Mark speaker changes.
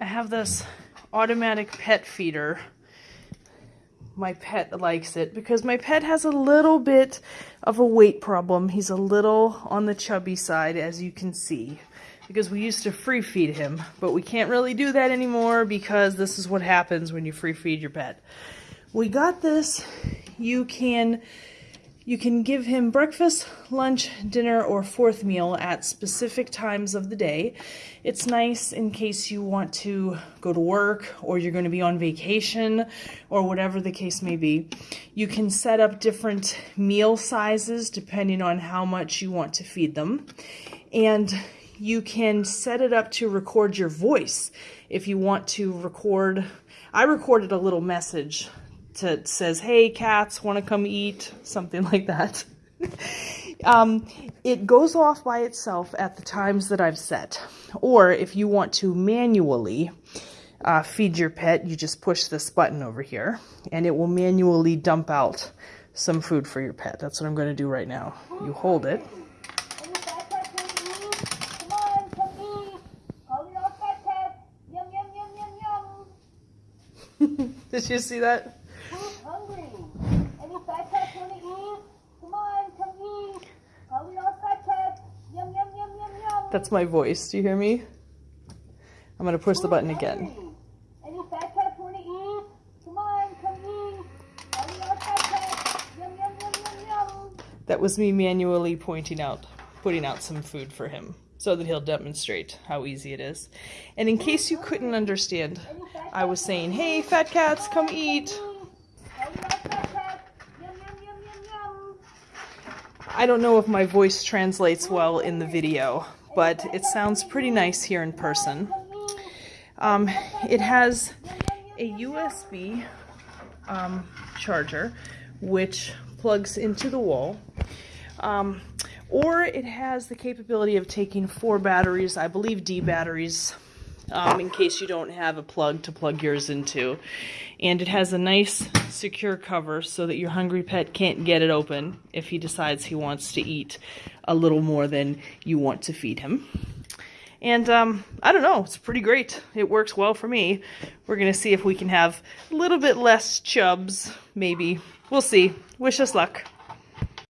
Speaker 1: I have this automatic pet feeder. My pet likes it because my pet has a little bit of a weight problem. He's a little on the chubby side, as you can see, because we used to free feed him, but we can't really do that anymore because this is what happens when you free feed your pet. We got this. You can you can give him breakfast, lunch, dinner, or fourth meal at specific times of the day. It's nice in case you want to go to work or you're going to be on vacation or whatever the case may be. You can set up different meal sizes depending on how much you want to feed them. And you can set it up to record your voice if you want to record. I recorded a little message to says, "Hey, cats, want to come eat?" Something like that. um, it goes off by itself at the times that I've set, or if you want to manually uh, feed your pet, you just push this button over here, and it will manually dump out some food for your pet. That's what I'm going to do right now. You hold it. Did you see that? That's my voice. Do you hear me? I'm going to push the button again. That was me manually pointing out, putting out some food for him so that he'll demonstrate how easy it is. And in case you couldn't understand, I was saying, hey, fat cats, come eat. I don't know if my voice translates well in the video, but it sounds pretty nice here in person. Um, it has a USB um, charger which plugs into the wall. Um, or it has the capability of taking four batteries, I believe D batteries, um, in case you don't have a plug to plug yours into. And it has a nice secure cover so that your hungry pet can't get it open if he decides he wants to eat a little more than you want to feed him. And um, I don't know, it's pretty great. It works well for me. We're going to see if we can have a little bit less chubs, maybe. We'll see. Wish us luck.